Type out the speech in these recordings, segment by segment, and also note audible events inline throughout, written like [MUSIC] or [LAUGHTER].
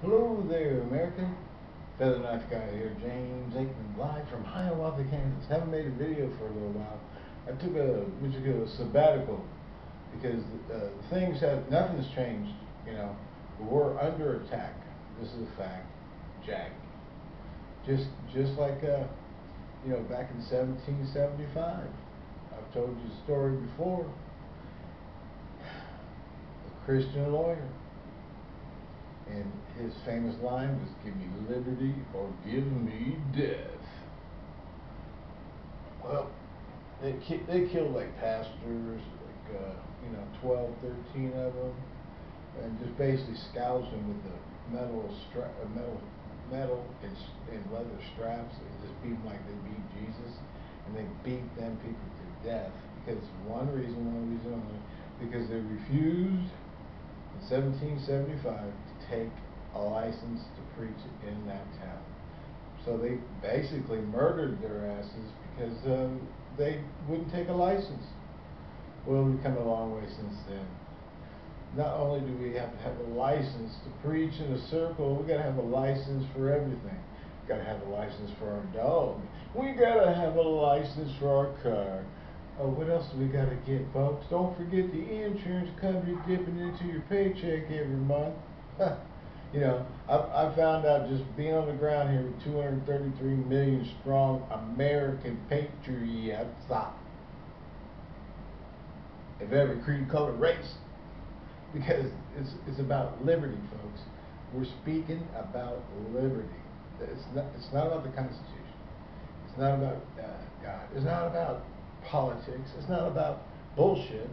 Hello there, America. Feather Knife Guy here, James Aikman, live from Hiawatha, Kansas. Haven't made a video for a little while. I took a, what a sabbatical because uh, things have, nothing's changed, you know. We're under attack. This is a fact. Jack. Just, just like, uh, you know, back in 1775. I've told you the story before. A Christian lawyer and his famous line was, give me liberty or give me death. Well, they, ki they killed like pastors, like, uh, you know, 12, 13 of them, and just basically scourged them with the metal, stra- uh, metal, metal and, and leather straps and just beat them like they beat Jesus. And they beat them people to death because one reason, one reason only, because they refused 1775 to take a license to preach in that town. So they basically murdered their asses because um, they wouldn't take a license. Well, we've come a long way since then. Not only do we have to have a license to preach in a circle, we got to have a license for everything. Got to have a license for our dog. We got to have a license for our car. Oh, what else do we got to get, folks? Don't forget the insurance company dipping into your paycheck every month. [LAUGHS] you know, I, I found out just being on the ground here with 233 million strong American patriots of every creed, color, race, because it's it's about liberty, folks. We're speaking about liberty. It's not it's not about the Constitution. It's not about uh, God. It's not about politics. It's not about bullshit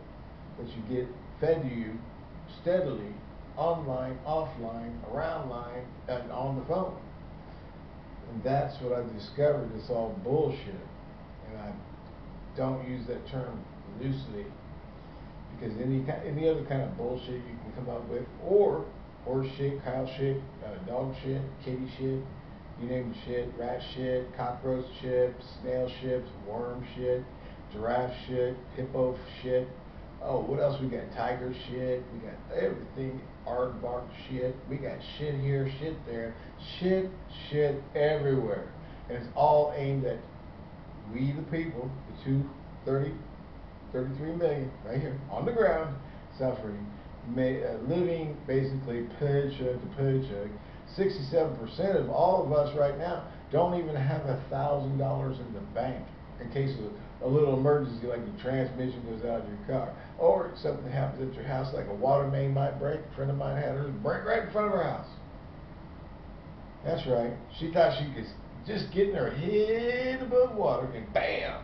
that you get fed to you steadily online, offline, around line, and on the phone. And that's what I've discovered. It's all bullshit. And I don't use that term loosely because any any other kind of bullshit you can come up with, or horse shit, cow shit, uh, dog shit, kitty shit, you name shit, rat shit, cockroach shit, snail shit, worm shit, giraffe shit, hippo shit. Oh, what else we got? Tiger shit. We got everything. Aardvark shit. We got shit here, shit there. Shit, shit everywhere. And it's all aimed at we the people, the two, 30, 33 million right here on the ground suffering, may, uh, living basically paycheck to paycheck. 67% of all of us right now don't even have a thousand dollars in the bank in case of a little emergency like the transmission goes out of your car or something happens at your house like a water main might break. A friend of mine had hers break right in front of her house. That's right. She thought she could just getting her head above water and bam.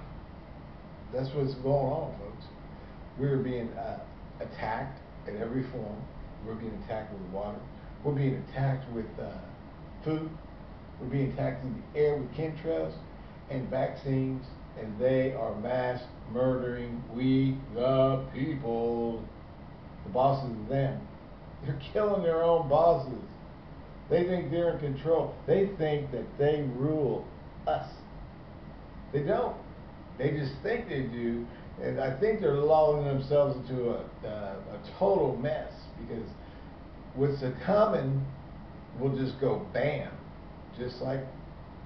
That's what's going on, folks. We're being uh, attacked in every form. We're being attacked with water. We're being attacked with uh, food. We're being attacked in the air with chemtrails and vaccines and they are mass murdering we the people. The bosses of them. [LAUGHS] They're killing their own bosses. They think they're in control. They think that they rule us. They don't. They just think they do. And I think they're lulling themselves into a, a total mess because what's a coming will just go bam. Just like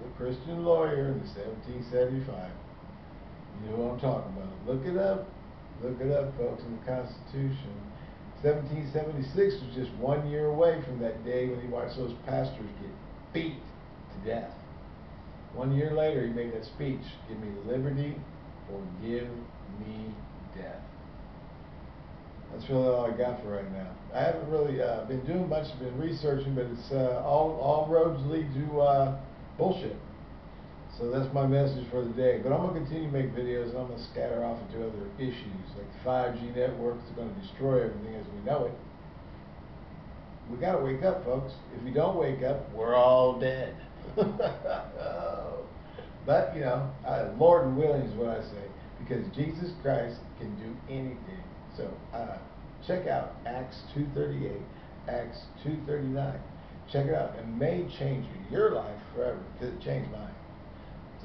the Christian lawyer in the 1775. You know what I'm talking about. Look it up. Look it up, folks, in the Constitution. 1776 was just one year away from that day when he watched those pastors get beat to death. One year later, he made that speech Give me liberty or give me death. That's really all I got for right now. I haven't really uh, been doing much, been researching, but it's uh, all, all roads lead to uh, bullshit. So that's my message for the day. But I'm going to continue to make videos and I'm going to scatter off into other issues like 5G networks are going to destroy everything as we know it. We got to wake up, folks. If we don't wake up, we're all dead. [LAUGHS] but, you know, uh, Lord willing is what I say because Jesus Christ can do anything. So uh, check out Acts 2.38, Acts 2.39. Check it out. It may change your life forever because it changed mine.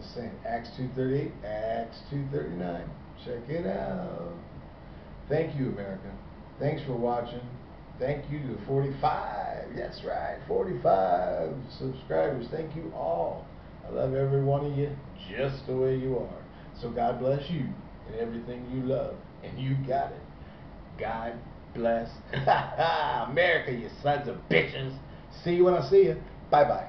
Just saying, Acts 2.38, Acts 2.39. Check it out. Thank you, America. Thanks for watching. Thank you to 45. That's right, 45 subscribers. Thank you all. I love every one of you just the way you are. So God bless you and everything you love. And you got it. God bless [LAUGHS] America, you sons of bitches. See you when I see you. Bye bye.